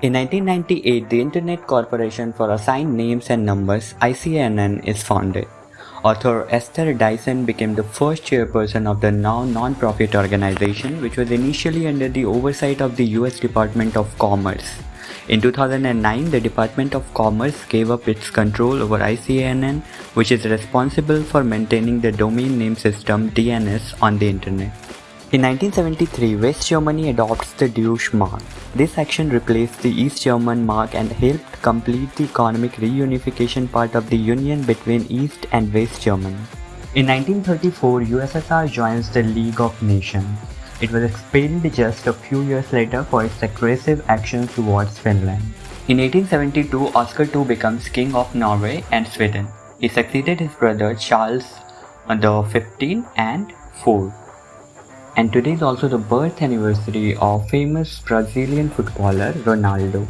In 1998, the Internet Corporation for Assigned Names and Numbers ICANN is founded. Author Esther Dyson became the first chairperson of the now non-profit organization which was initially under the oversight of the US Department of Commerce. In 2009, the Department of Commerce gave up its control over ICANN which is responsible for maintaining the domain name system DNS on the internet. In 1973, West Germany adopts the Deutsche Mark. This action replaced the East German mark and helped complete the economic reunification part of the union between East and West Germany. In 1934, USSR joins the League of Nations. It was expelled just a few years later for its aggressive actions towards Finland. In 1872, Oscar II becomes King of Norway and Sweden. He succeeded his brother Charles the 15 and 4 and today is also the birth anniversary of famous Brazilian footballer Ronaldo.